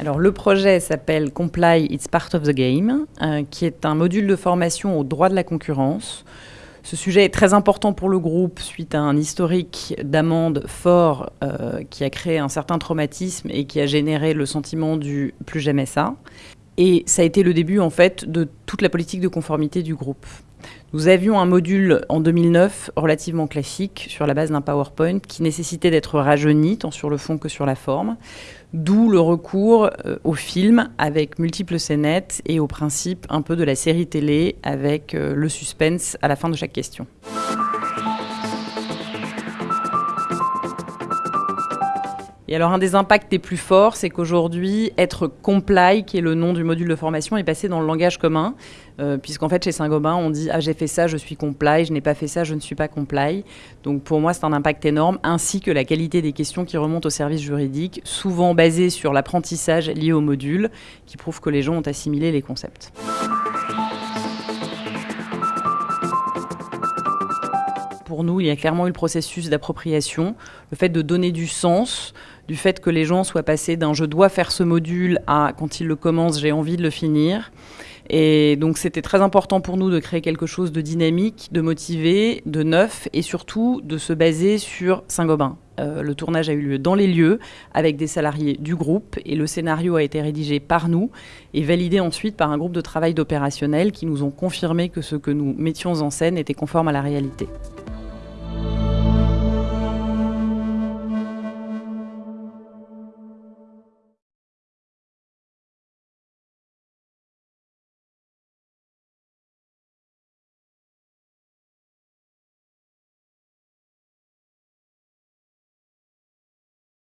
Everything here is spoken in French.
Alors, le projet s'appelle Comply, It's Part of the Game, euh, qui est un module de formation au droit de la concurrence. Ce sujet est très important pour le groupe suite à un historique d'amende fort euh, qui a créé un certain traumatisme et qui a généré le sentiment du plus jamais ça. Et ça a été le début en fait de toute la politique de conformité du groupe. Nous avions un module en 2009 relativement classique sur la base d'un PowerPoint qui nécessitait d'être rajeuni tant sur le fond que sur la forme, d'où le recours euh, au film avec multiples scénettes et au principe un peu de la série télé avec euh, le suspense à la fin de chaque question. Et alors, un des impacts les plus forts, c'est qu'aujourd'hui, être comply, qui est le nom du module de formation, est passé dans le langage commun, euh, puisqu'en fait, chez Saint-Gobain, on dit Ah, j'ai fait ça, je suis comply, je n'ai pas fait ça, je ne suis pas comply. Donc, pour moi, c'est un impact énorme, ainsi que la qualité des questions qui remontent au service juridique, souvent basées sur l'apprentissage lié au module, qui prouve que les gens ont assimilé les concepts. Pour nous, il y a clairement eu le processus d'appropriation, le fait de donner du sens, du fait que les gens soient passés d'un je dois faire ce module à quand ils le commencent, j'ai envie de le finir. Et donc c'était très important pour nous de créer quelque chose de dynamique, de motivé, de neuf et surtout de se baser sur Saint-Gobain. Euh, le tournage a eu lieu dans les lieux avec des salariés du groupe et le scénario a été rédigé par nous et validé ensuite par un groupe de travail d'opérationnel qui nous ont confirmé que ce que nous mettions en scène était conforme à la réalité.